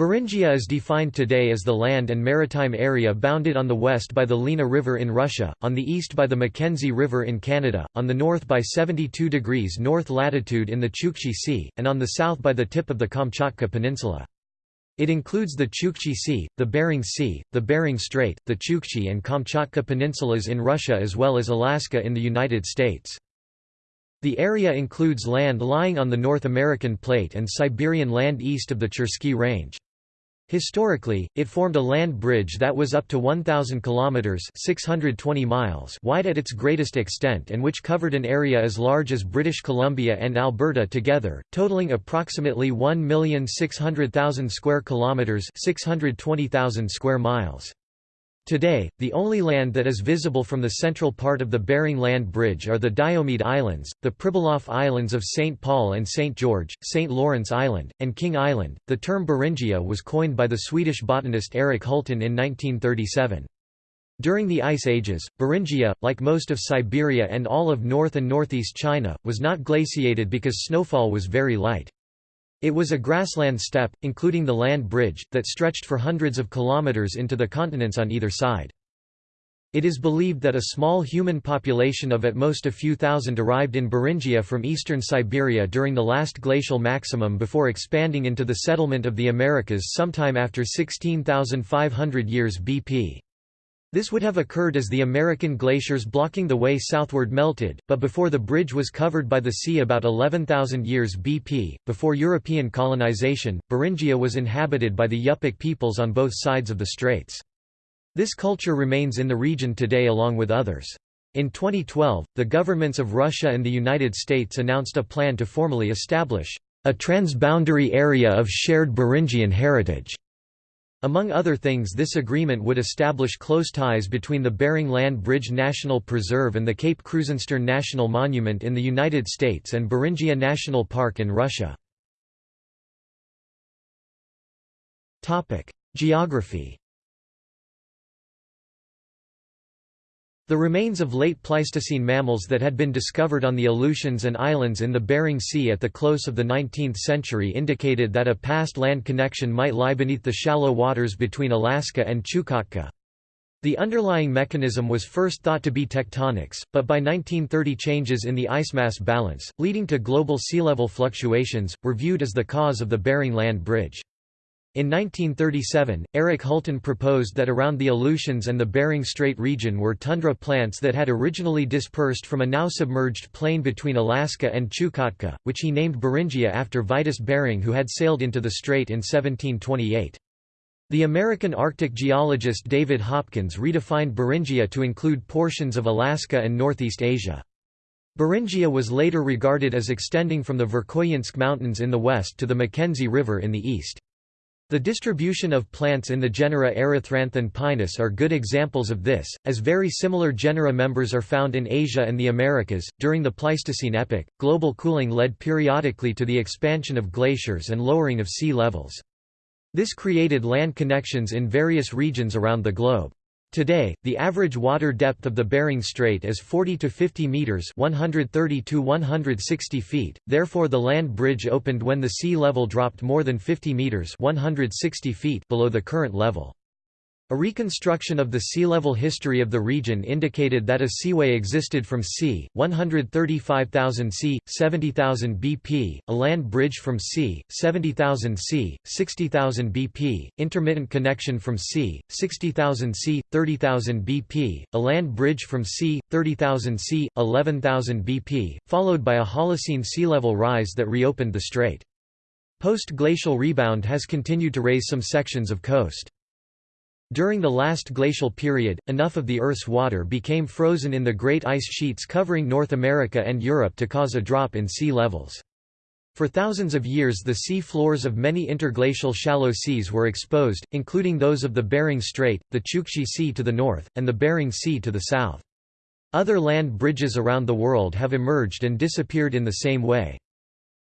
Beringia is defined today as the land and maritime area bounded on the west by the Lena River in Russia, on the east by the Mackenzie River in Canada, on the north by 72 degrees north latitude in the Chukchi Sea, and on the south by the tip of the Kamchatka Peninsula. It includes the Chukchi Sea, the Bering Sea, the Bering Strait, the Chukchi and Kamchatka peninsulas in Russia as well as Alaska in the United States. The area includes land lying on the North American Plate and Siberian land east of the Chersky Range. Historically, it formed a land bridge that was up to 1,000 kilometers (620 miles) wide at its greatest extent, and which covered an area as large as British Columbia and Alberta together, totaling approximately 1,600,000 square kilometers (620,000 square miles). Today, the only land that is visible from the central part of the Bering Land Bridge are the Diomede Islands, the Pribilof Islands of St. Paul and St. George, St. Lawrence Island, and King Island. The term Beringia was coined by the Swedish botanist Eric Hultén in 1937. During the Ice Ages, Beringia, like most of Siberia and all of north and northeast China, was not glaciated because snowfall was very light. It was a grassland steppe, including the land bridge, that stretched for hundreds of kilometers into the continents on either side. It is believed that a small human population of at most a few thousand arrived in Beringia from eastern Siberia during the last glacial maximum before expanding into the settlement of the Americas sometime after 16,500 years BP. This would have occurred as the American glaciers blocking the way southward melted, but before the bridge was covered by the sea about 11,000 years BP. Before European colonization, Beringia was inhabited by the Yupik peoples on both sides of the straits. This culture remains in the region today along with others. In 2012, the governments of Russia and the United States announced a plan to formally establish a transboundary area of shared Beringian heritage. Among other things this agreement would establish close ties between the Bering Land Bridge National Preserve and the Cape Krusenstern National Monument in the United States and Beringia National Park in Russia. Geography The remains of late Pleistocene mammals that had been discovered on the Aleutians and islands in the Bering Sea at the close of the 19th century indicated that a past land connection might lie beneath the shallow waters between Alaska and Chukotka. The underlying mechanism was first thought to be tectonics, but by 1930 changes in the ice-mass balance, leading to global sea level fluctuations, were viewed as the cause of the Bering Land Bridge. In 1937, Eric Hultén proposed that around the Aleutians and the Bering Strait region were tundra plants that had originally dispersed from a now submerged plain between Alaska and Chukotka, which he named Beringia after Vitus Bering who had sailed into the strait in 1728. The American Arctic geologist David Hopkins redefined Beringia to include portions of Alaska and Northeast Asia. Beringia was later regarded as extending from the Verkhoyansk Mountains in the west to the Mackenzie River in the east. The distribution of plants in the genera Erythranthe and Pinus are good examples of this, as very similar genera members are found in Asia and the Americas. During the Pleistocene epoch, global cooling led periodically to the expansion of glaciers and lowering of sea levels. This created land connections in various regions around the globe. Today, the average water depth of the Bering Strait is 40 to 50 meters (130 to 160 feet). Therefore, the land bridge opened when the sea level dropped more than 50 meters (160 feet) below the current level. A reconstruction of the sea level history of the region indicated that a seaway existed from c. 135,000 c. 70,000 BP, a land bridge from c. 70,000 c. 60,000 BP, intermittent connection from c. 60,000 c. 30,000 BP, a land bridge from c. 30,000 c. 11,000 BP, followed by a Holocene sea level rise that reopened the strait. Post-glacial rebound has continued to raise some sections of coast. During the last glacial period, enough of the Earth's water became frozen in the great ice sheets covering North America and Europe to cause a drop in sea levels. For thousands of years the sea floors of many interglacial shallow seas were exposed, including those of the Bering Strait, the Chukchi Sea to the north, and the Bering Sea to the south. Other land bridges around the world have emerged and disappeared in the same way.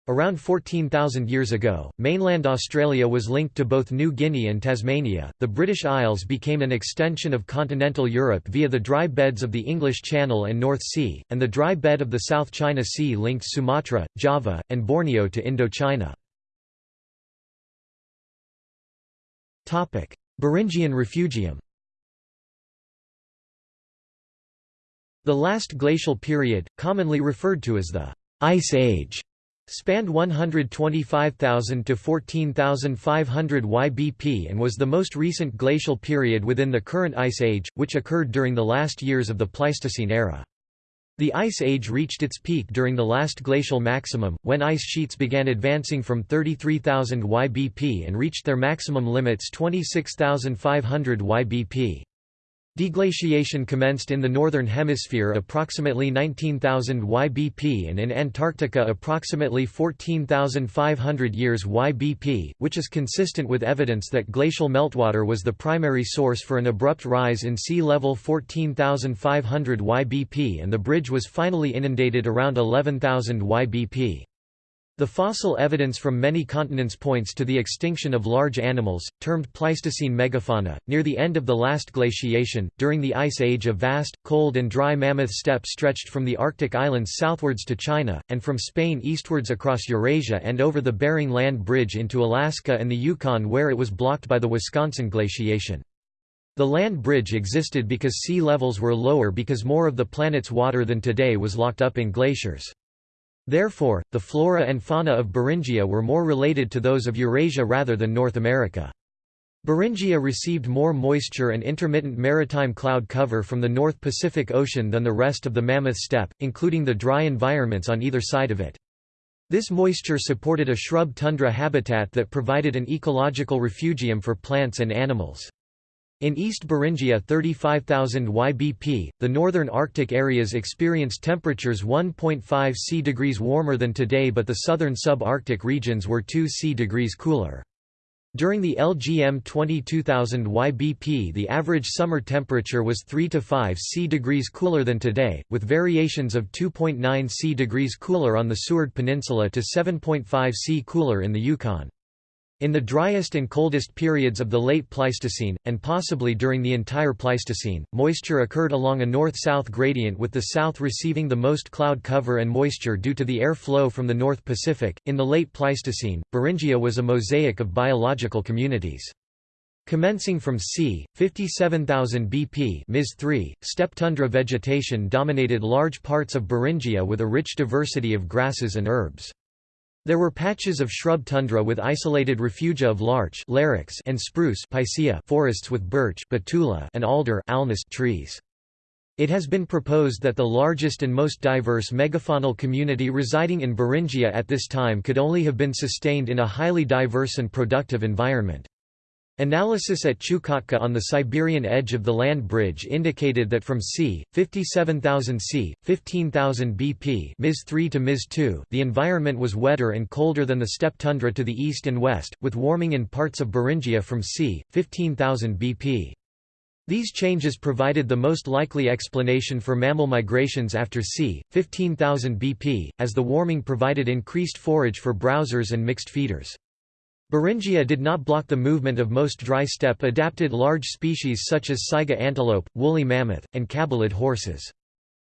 Around 14,000 years ago, mainland Australia was linked to both New Guinea and Tasmania. The British Isles became an extension of continental Europe via the dry beds of the English Channel and North Sea, and the dry bed of the South China Sea linked Sumatra, Java, and Borneo to Indochina. Topic: Beringian refugium The last glacial period, commonly referred to as the Ice Age, spanned 125,000 to 14,500 YBP and was the most recent glacial period within the current Ice Age, which occurred during the last years of the Pleistocene era. The Ice Age reached its peak during the last glacial maximum, when ice sheets began advancing from 33,000 YBP and reached their maximum limits 26,500 YBP. Deglaciation commenced in the Northern Hemisphere approximately 19,000 YBP and in Antarctica approximately 14,500 years YBP, which is consistent with evidence that glacial meltwater was the primary source for an abrupt rise in sea level 14,500 YBP and the bridge was finally inundated around 11,000 YBP. The fossil evidence from many continents points to the extinction of large animals, termed Pleistocene megafauna. Near the end of the last glaciation, during the Ice Age, a vast, cold, and dry mammoth steppe stretched from the Arctic islands southwards to China, and from Spain eastwards across Eurasia and over the Bering Land Bridge into Alaska and the Yukon, where it was blocked by the Wisconsin glaciation. The land bridge existed because sea levels were lower because more of the planet's water than today was locked up in glaciers. Therefore, the flora and fauna of Beringia were more related to those of Eurasia rather than North America. Beringia received more moisture and intermittent maritime cloud cover from the North Pacific Ocean than the rest of the Mammoth Steppe, including the dry environments on either side of it. This moisture supported a shrub tundra habitat that provided an ecological refugium for plants and animals. In East Beringia 35,000 YBP, the northern Arctic areas experienced temperatures 1.5 C degrees warmer than today but the southern sub-Arctic regions were 2 C degrees cooler. During the LGM 22,000 YBP the average summer temperature was 3 to 5 C degrees cooler than today, with variations of 2.9 C degrees cooler on the Seward Peninsula to 7.5 C cooler in the Yukon. In the driest and coldest periods of the late Pleistocene, and possibly during the entire Pleistocene, moisture occurred along a north-south gradient with the south receiving the most cloud cover and moisture due to the air flow from the North Pacific. In the late Pleistocene, Beringia was a mosaic of biological communities. Commencing from c. 57,000 BP Ms 3, steppe tundra vegetation dominated large parts of Beringia with a rich diversity of grasses and herbs. There were patches of shrub tundra with isolated refugia of larch and spruce forests with birch Betula and alder trees. It has been proposed that the largest and most diverse megafaunal community residing in Beringia at this time could only have been sustained in a highly diverse and productive environment. Analysis at Chukotka on the Siberian edge of the land bridge indicated that from c. 57,000 c. 15,000 BP Ms 3 to Ms 2 the environment was wetter and colder than the steppe tundra to the east and west, with warming in parts of Beringia from c. 15,000 BP. These changes provided the most likely explanation for mammal migrations after c. 15,000 BP, as the warming provided increased forage for browsers and mixed feeders. Beringia did not block the movement of most dry steppe-adapted large species such as saiga antelope, woolly mammoth, and caballid horses.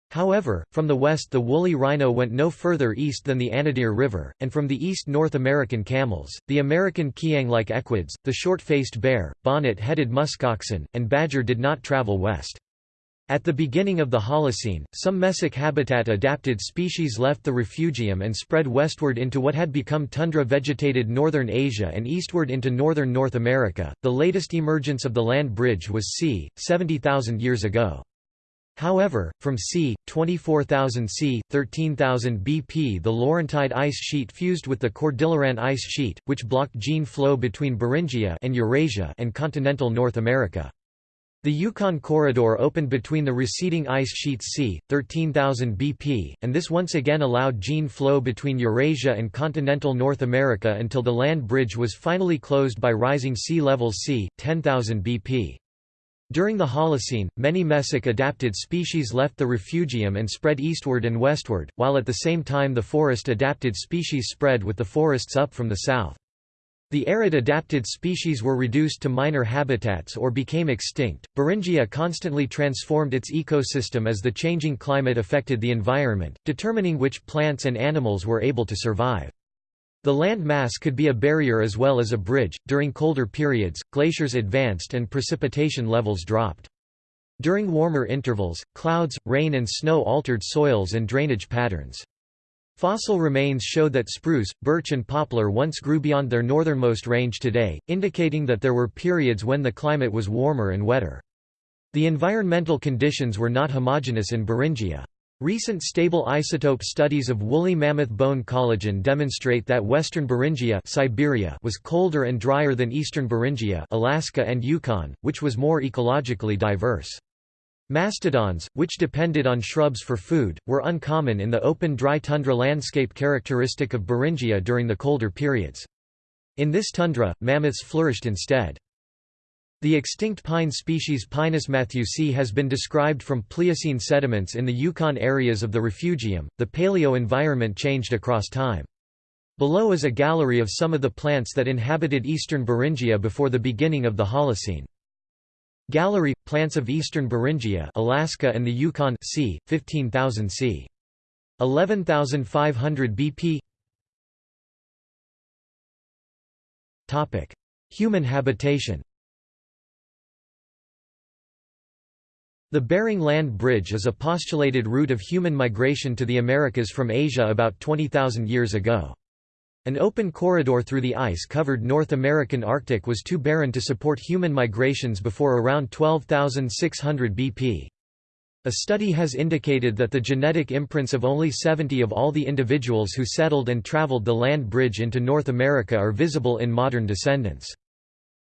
However, from the west the woolly rhino went no further east than the Anadyr River, and from the east North American camels, the American kiang-like equids, the short-faced bear, bonnet-headed muskoxen, and badger did not travel west. At the beginning of the Holocene, some mesic habitat-adapted species left the refugium and spread westward into what had become tundra-vegetated northern Asia and eastward into northern North America. The latest emergence of the land bridge was c. 70,000 years ago. However, from c. 24,000 c. 13,000 BP the Laurentide ice sheet fused with the Cordilleran ice sheet, which blocked gene flow between Beringia and Eurasia and continental North America. The Yukon Corridor opened between the receding ice sheets c. 13,000 BP, and this once again allowed gene flow between Eurasia and continental North America until the land bridge was finally closed by rising sea levels c. 10,000 BP. During the Holocene, many mesic-adapted species left the refugium and spread eastward and westward, while at the same time the forest-adapted species spread with the forests up from the south. The arid adapted species were reduced to minor habitats or became extinct. Beringia constantly transformed its ecosystem as the changing climate affected the environment, determining which plants and animals were able to survive. The land mass could be a barrier as well as a bridge. During colder periods, glaciers advanced and precipitation levels dropped. During warmer intervals, clouds, rain and snow altered soils and drainage patterns. Fossil remains show that spruce, birch and poplar once grew beyond their northernmost range today, indicating that there were periods when the climate was warmer and wetter. The environmental conditions were not homogeneous in Beringia. Recent stable isotope studies of woolly mammoth bone collagen demonstrate that western Beringia Siberia was colder and drier than eastern Beringia Alaska and Yukon, which was more ecologically diverse. Mastodons, which depended on shrubs for food, were uncommon in the open dry tundra landscape characteristic of Beringia during the colder periods. In this tundra, mammoths flourished instead. The extinct pine species Pinus matthewsii has been described from Pliocene sediments in the Yukon areas of the refugium. The paleo environment changed across time. Below is a gallery of some of the plants that inhabited eastern Beringia before the beginning of the Holocene. Gallery – Plants of eastern Beringia Alaska and the Yukon c. 15,000 c. 11,500 BP Human habitation The Bering Land Bridge is a postulated route of human migration to the Americas from Asia about 20,000 years ago. An open corridor through the ice-covered North American Arctic was too barren to support human migrations before around 12,600 BP. A study has indicated that the genetic imprints of only 70 of all the individuals who settled and traveled the land bridge into North America are visible in modern descendants.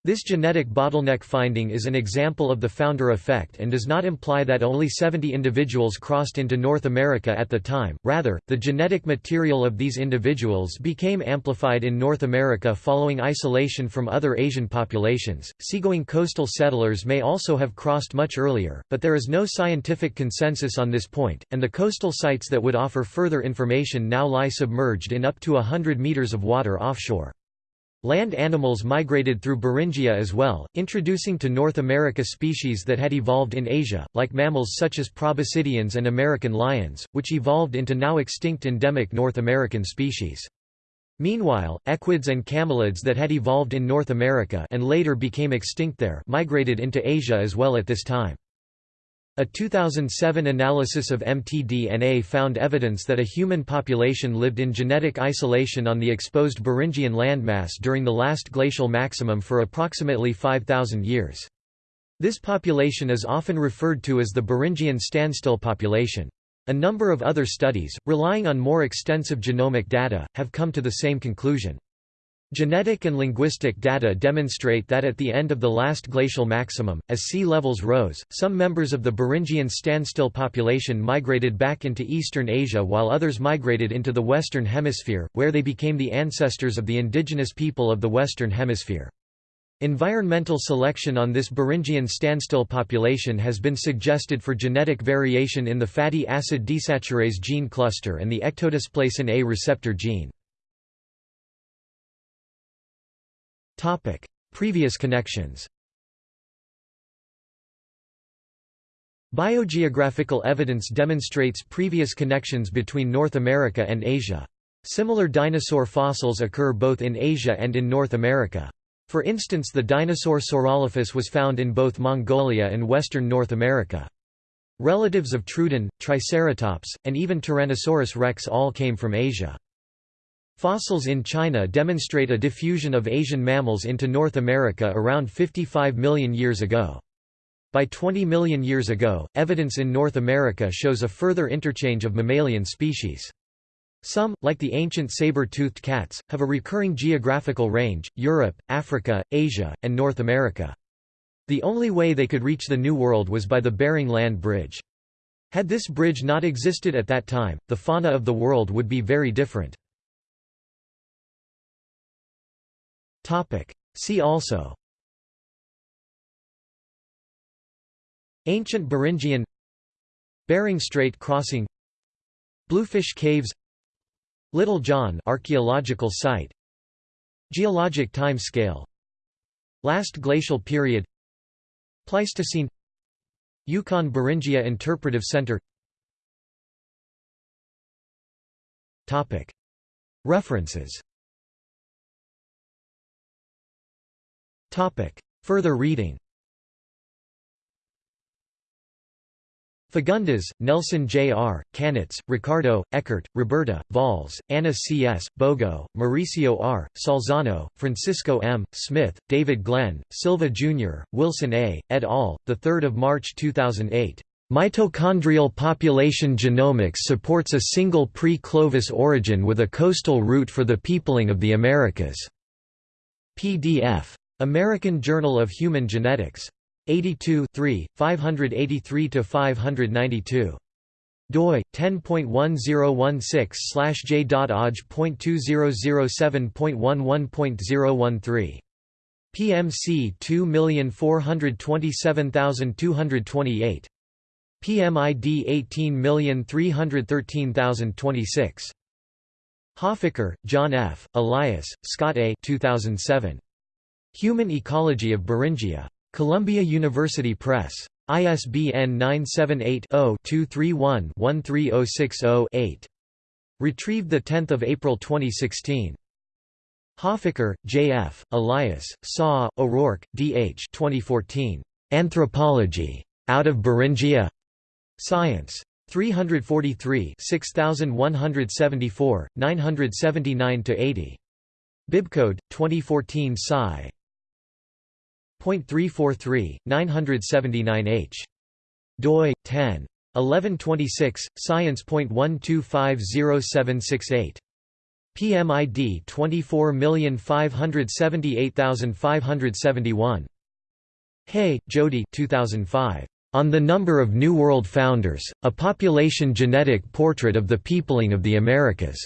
This genetic bottleneck finding is an example of the founder effect and does not imply that only 70 individuals crossed into North America at the time, rather, the genetic material of these individuals became amplified in North America following isolation from other Asian populations. Seagoing coastal settlers may also have crossed much earlier, but there is no scientific consensus on this point, and the coastal sites that would offer further information now lie submerged in up to a hundred meters of water offshore. Land animals migrated through Beringia as well, introducing to North America species that had evolved in Asia, like mammals such as proboscideans and American lions, which evolved into now extinct endemic North American species. Meanwhile, equids and camelids that had evolved in North America and later became extinct there migrated into Asia as well at this time. A 2007 analysis of mtDNA found evidence that a human population lived in genetic isolation on the exposed Beringian landmass during the last glacial maximum for approximately 5,000 years. This population is often referred to as the Beringian standstill population. A number of other studies, relying on more extensive genomic data, have come to the same conclusion. Genetic and linguistic data demonstrate that at the end of the last glacial maximum, as sea levels rose, some members of the Beringian standstill population migrated back into eastern Asia while others migrated into the Western Hemisphere, where they became the ancestors of the indigenous people of the Western Hemisphere. Environmental selection on this Beringian standstill population has been suggested for genetic variation in the fatty acid desaturase gene cluster and the ectodysplasin A receptor gene. Topic: Previous connections. Biogeographical evidence demonstrates previous connections between North America and Asia. Similar dinosaur fossils occur both in Asia and in North America. For instance the dinosaur Saurolophus was found in both Mongolia and western North America. Relatives of Troodon, Triceratops, and even Tyrannosaurus rex all came from Asia. Fossils in China demonstrate a diffusion of Asian mammals into North America around 55 million years ago. By 20 million years ago, evidence in North America shows a further interchange of mammalian species. Some, like the ancient saber-toothed cats, have a recurring geographical range, Europe, Africa, Asia, and North America. The only way they could reach the New World was by the Bering Land Bridge. Had this bridge not existed at that time, the fauna of the world would be very different. Topic. See also. Ancient Beringian. Bering Strait crossing. Bluefish Caves. Little John archaeological site. Geologic time scale Last glacial period. Pleistocene. Yukon Beringia Interpretive Center. References Further reading Fagundes, Nelson J. R., Kanitz, Ricardo, Eckert, Roberta, Valls, Anna C. S., Bogo, Mauricio R., Salzano, Francisco M., Smith, David Glenn, Silva Jr., Wilson A., et al., 3 March 2008. Mitochondrial population genomics supports a single pre-Clovis origin with a coastal route for the peopling of the Americas. PDF. American Journal of Human Genetics. 82 583–592 doi 10.1016/j.oj.2007.11.013 PMC 2427228 PMID 18313026 Hoffecker, John F., Elias, Scott A. 2007. Human Ecology of Beringia. Columbia University Press. ISBN 978-0-231-13060-8. Retrieved 10 April 2016. Hoffecker, J. F., Elias, Saw, O'Rourke, D. H. 2014. Anthropology. Out of Beringia? Science. 343 6174, 979–80. Bibcode, 2014 Sci. 0.343, 979h. doi 10. 1126, science.12507768. PMID 24578571. Hey, Jody 2005. On the Number of New World Founders, A Population Genetic Portrait of the Peopling of the Americas.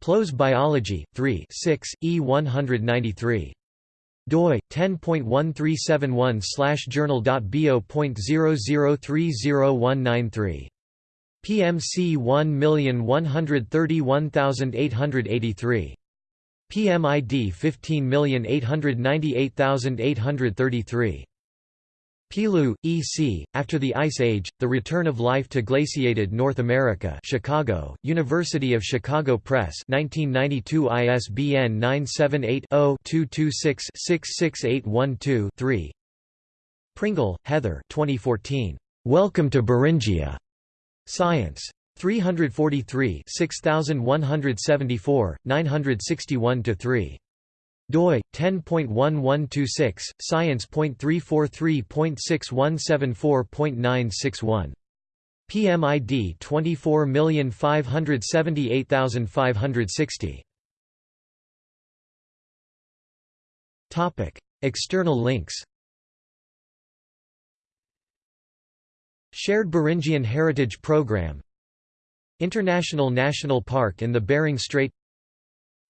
PLOS Biology, 3 6, E 193 doi 10.1371/journal.bo.0030193 PMC 1131883 PMID 15898833 Pielou, E. C., After the Ice Age, The Return of Life to Glaciated North America Chicago, University of Chicago Press 1992 ISBN 978-0-226-66812-3 Pringle, Heather 2014. Welcome to Beringia. Science. 343 6174, 961–3 doi 10.1126 science.343.6174.961 PMID 24578560 Topic External links. Shared Beringian Heritage Program. International National Park in the Bering Strait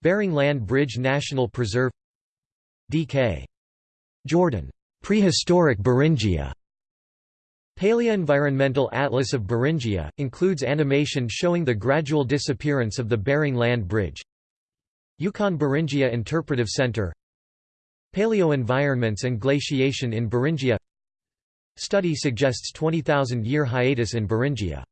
Bering Land Bridge National Preserve D.K. Jordan. Prehistoric Beringia. Paleoenvironmental Atlas of Beringia, includes animation showing the gradual disappearance of the Bering Land Bridge Yukon Beringia Interpretive Center Paleoenvironments and glaciation in Beringia Study suggests 20,000 year hiatus in Beringia